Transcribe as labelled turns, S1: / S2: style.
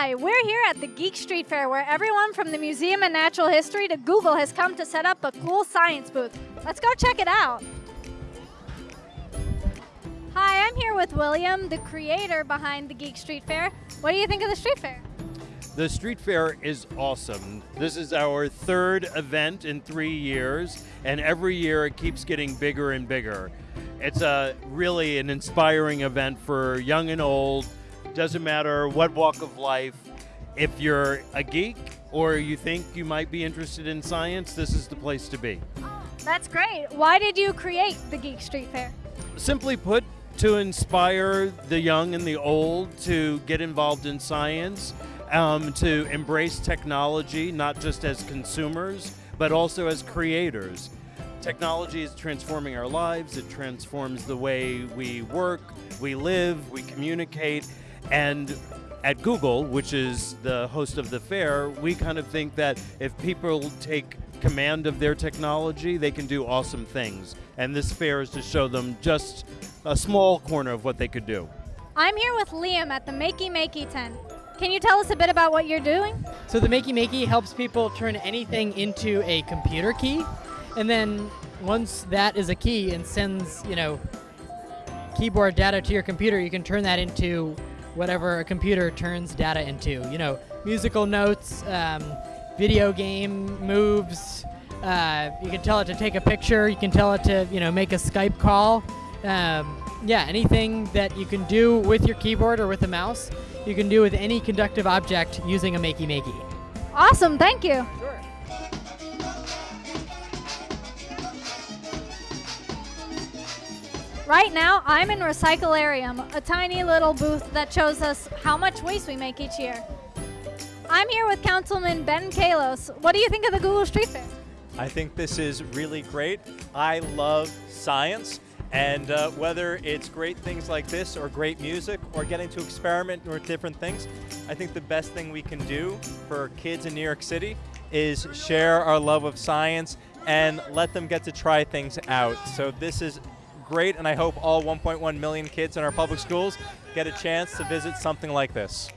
S1: Hi, we're here at the Geek Street Fair where everyone from the Museum of Natural History to Google has come to set up a cool science booth. Let's go check it out. Hi, I'm here with William, the creator behind the Geek Street Fair. What do you think of the street fair?
S2: The street fair is awesome. This is our third event in three years, and every year it keeps getting bigger and bigger. It's a really an inspiring event for young and old. Doesn't matter what walk of life. If you're a geek or you think you might be interested in science, this is the place to be.
S1: That's great. Why did you create the Geek Street Fair?
S2: Simply put, to inspire the young and the old to get involved in science, um, to embrace technology, not just as consumers, but also as creators. Technology is transforming our lives, it transforms the way we work, we live, we communicate, and at Google, which is the host of the fair, we kind of think that if people take command of their technology, they can do awesome things. And this fair is to show them just a small corner of what they could do.
S1: I'm here with Liam at the Makey Makey tent. Can you tell us a bit about what you're doing?
S3: So the Makey Makey helps people turn anything into a computer key, and then once that is a key and sends, you know, keyboard data to your computer, you can turn that into whatever a computer turns data into. You know, musical notes, um, video game moves. Uh, you can tell it to take a picture. You can tell it to, you know, make a Skype call. Um, yeah, anything that you can do with your keyboard or with a mouse, you can do with any conductive object using a Makey Makey.
S1: Awesome, thank you. Right now, I'm in Recyclarium, a tiny little booth that shows us how much waste we make each year. I'm here with Councilman Ben Kallos. What do you think of the Google Street Fair?
S4: I think this is really great. I love science, and uh, whether it's great things like this, or great music, or getting to experiment with different things, I think the best thing we can do for kids in New York City is share our love of science and let them get to try things out. So this is great, and I hope all 1.1 million kids in our public schools get a chance to visit something like this.